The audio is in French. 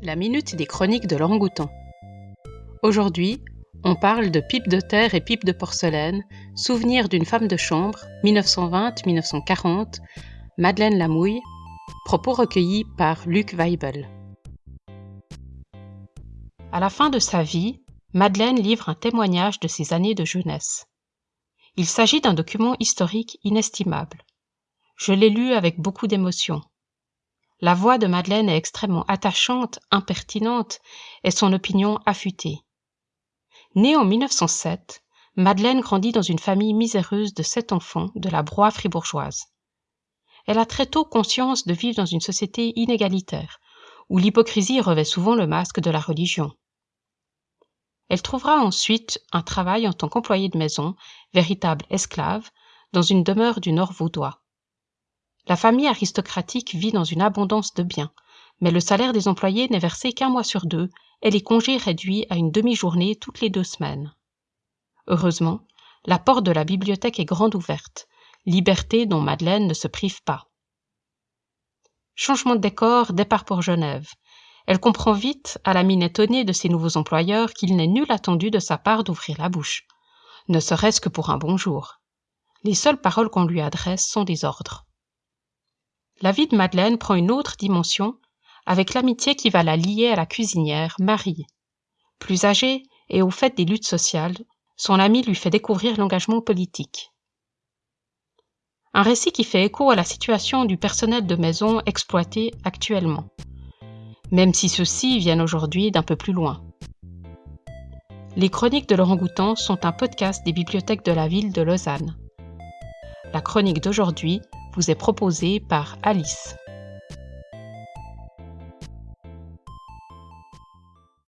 La minute des chroniques de l'orangoutan. Aujourd'hui, on parle de pipe de terre et pipe de porcelaine, souvenir d'une femme de chambre, 1920-1940, Madeleine Lamouille, propos recueillis par Luc Weibel. À la fin de sa vie, Madeleine livre un témoignage de ses années de jeunesse. Il s'agit d'un document historique inestimable. Je l'ai lu avec beaucoup d'émotion. La voix de Madeleine est extrêmement attachante, impertinente, et son opinion affûtée. Née en 1907, Madeleine grandit dans une famille miséreuse de sept enfants de la broie fribourgeoise. Elle a très tôt conscience de vivre dans une société inégalitaire, où l'hypocrisie revêt souvent le masque de la religion. Elle trouvera ensuite un travail en tant qu'employée de maison, véritable esclave, dans une demeure du Nord vaudois. La famille aristocratique vit dans une abondance de biens, mais le salaire des employés n'est versé qu'un mois sur deux et les congés réduits à une demi-journée toutes les deux semaines. Heureusement, la porte de la bibliothèque est grande ouverte, liberté dont Madeleine ne se prive pas. Changement de décor, départ pour Genève. Elle comprend vite, à la mine étonnée de ses nouveaux employeurs, qu'il n'est nul attendu de sa part d'ouvrir la bouche, ne serait-ce que pour un bonjour. Les seules paroles qu'on lui adresse sont des ordres. La vie de Madeleine prend une autre dimension avec l'amitié qui va la lier à la cuisinière Marie. Plus âgée et au fait des luttes sociales, son ami lui fait découvrir l'engagement politique. Un récit qui fait écho à la situation du personnel de maison exploité actuellement, même si ceux-ci viennent aujourd'hui d'un peu plus loin. Les chroniques de Laurent Goutan sont un podcast des bibliothèques de la ville de Lausanne. La chronique d'aujourd'hui vous est proposé par Alice.